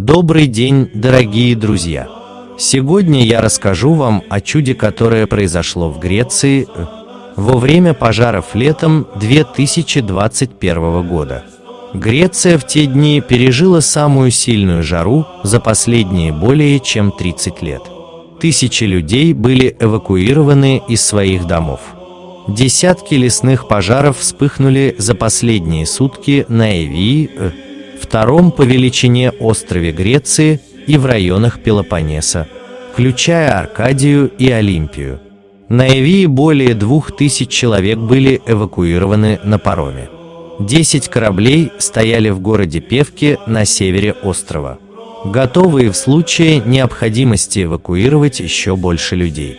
Добрый день, дорогие друзья! Сегодня я расскажу вам о чуде, которое произошло в Греции э, во время пожаров летом 2021 года. Греция в те дни пережила самую сильную жару за последние более чем 30 лет. Тысячи людей были эвакуированы из своих домов. Десятки лесных пожаров вспыхнули за последние сутки на Эвии, э, втором по величине острове Греции и в районах Пелопоннеса, включая Аркадию и Олимпию. На Эвии более двух тысяч человек были эвакуированы на пароме. Десять кораблей стояли в городе Певке на севере острова, готовые в случае необходимости эвакуировать еще больше людей.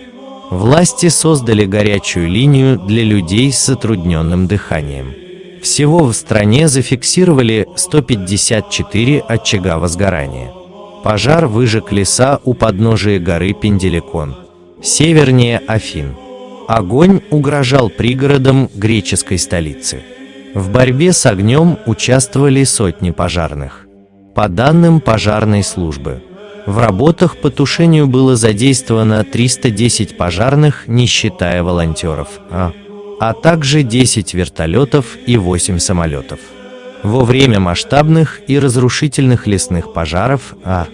Власти создали горячую линию для людей с затрудненным дыханием. Всего в стране зафиксировали 154 очага возгорания. Пожар выжег леса у подножия горы Пенделикон, севернее Афин. Огонь угрожал пригородам греческой столицы. В борьбе с огнем участвовали сотни пожарных. По данным пожарной службы, в работах по тушению было задействовано 310 пожарных, не считая волонтеров, а, а также 10 вертолетов и 8 самолетов. Во время масштабных и разрушительных лесных пожаров а,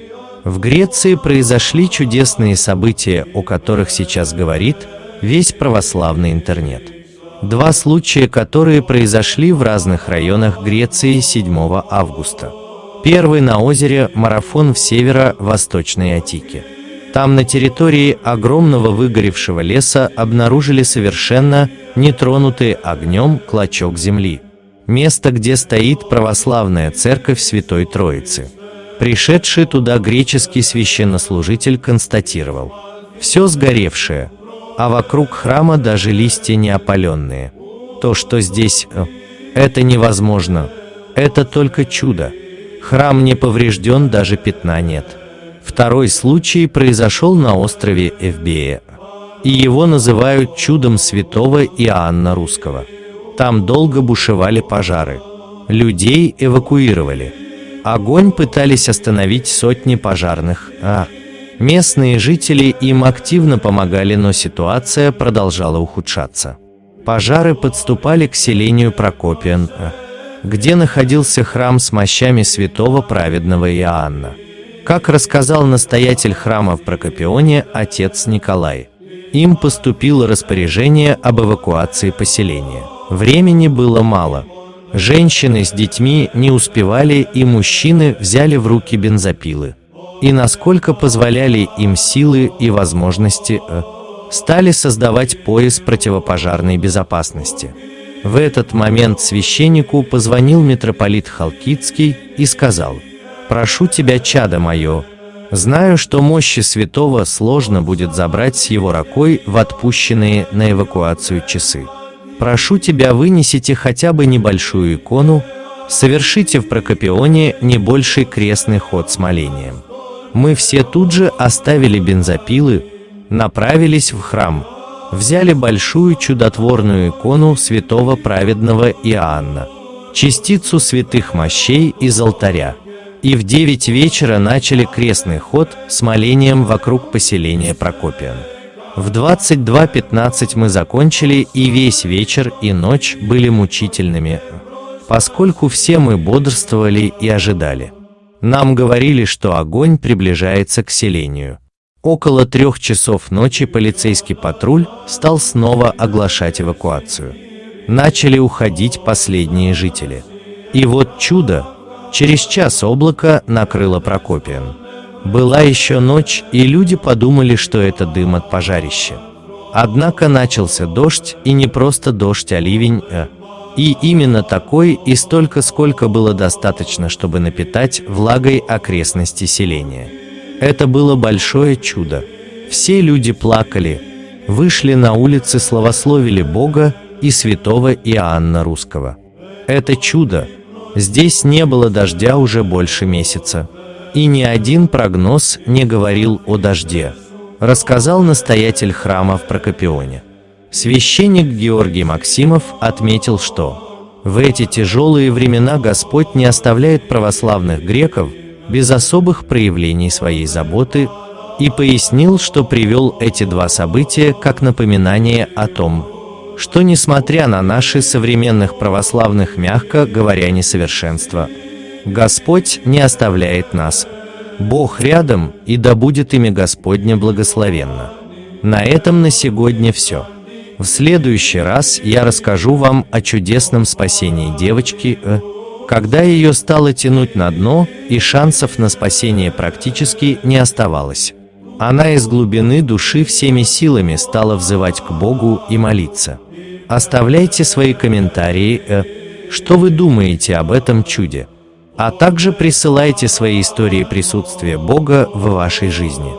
в Греции произошли чудесные события, о которых сейчас говорит весь православный интернет. Два случая, которые произошли в разных районах Греции 7 августа. Первый на озере Марафон в северо-восточной Атике. Там на территории огромного выгоревшего леса обнаружили совершенно нетронутый огнем клочок земли. Место, где стоит православная церковь Святой Троицы. Пришедший туда греческий священнослужитель констатировал. Все сгоревшее, а вокруг храма даже листья не опаленные. То, что здесь, э, это невозможно. Это только чудо. Храм не поврежден, даже пятна нет. Второй случай произошел на острове Эвбея, и его называют чудом святого Иоанна Русского. Там долго бушевали пожары. Людей эвакуировали. Огонь пытались остановить сотни пожарных, а местные жители им активно помогали, но ситуация продолжала ухудшаться. Пожары подступали к селению Прокопиан, а где находился храм с мощами святого праведного Иоанна. Как рассказал настоятель храма в Прокопионе отец Николай, им поступило распоряжение об эвакуации поселения. Времени было мало. Женщины с детьми не успевали, и мужчины взяли в руки бензопилы. И насколько позволяли им силы и возможности, э, стали создавать пояс противопожарной безопасности. В этот момент священнику позвонил митрополит Халкидский и сказал, «Прошу тебя, чадо мое, знаю, что мощи святого сложно будет забрать с его рукой в отпущенные на эвакуацию часы. Прошу тебя, вынесите хотя бы небольшую икону, совершите в Прокопионе не больший крестный ход с молением». Мы все тут же оставили бензопилы, направились в храм – взяли большую чудотворную икону святого праведного Иоанна, частицу святых мощей из алтаря, и в девять вечера начали крестный ход с молением вокруг поселения Прокопиан. В 22.15 мы закончили, и весь вечер и ночь были мучительными, поскольку все мы бодрствовали и ожидали. Нам говорили, что огонь приближается к селению – Около трех часов ночи полицейский патруль стал снова оглашать эвакуацию. Начали уходить последние жители. И вот чудо! Через час облако накрыло Прокопиан. Была еще ночь, и люди подумали, что это дым от пожарища. Однако начался дождь, и не просто дождь, а ливень, а и именно такой, и столько, сколько было достаточно, чтобы напитать влагой окрестности селения. Это было большое чудо. Все люди плакали, вышли на улицы, славословили Бога и святого Иоанна Русского. Это чудо. Здесь не было дождя уже больше месяца. И ни один прогноз не говорил о дожде, рассказал настоятель храма в Прокопионе. Священник Георгий Максимов отметил, что в эти тяжелые времена Господь не оставляет православных греков – без особых проявлений своей заботы, и пояснил, что привел эти два события как напоминание о том, что несмотря на наши современных православных, мягко говоря, несовершенства, Господь не оставляет нас. Бог рядом, и да будет имя Господне благословенно. На этом на сегодня все. В следующий раз я расскажу вам о чудесном спасении девочки, э, когда ее стало тянуть на дно, и шансов на спасение практически не оставалось. Она из глубины души всеми силами стала взывать к Богу и молиться. Оставляйте свои комментарии, э, что вы думаете об этом чуде, а также присылайте свои истории присутствия Бога в вашей жизни.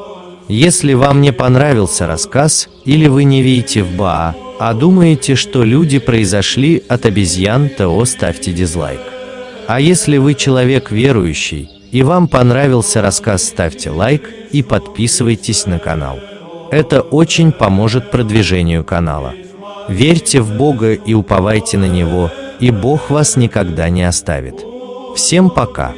Если вам не понравился рассказ, или вы не верите в Баа, а думаете, что люди произошли от обезьян, то ставьте дизлайк. А если вы человек верующий, и вам понравился рассказ, ставьте лайк и подписывайтесь на канал. Это очень поможет продвижению канала. Верьте в Бога и уповайте на Него, и Бог вас никогда не оставит. Всем пока!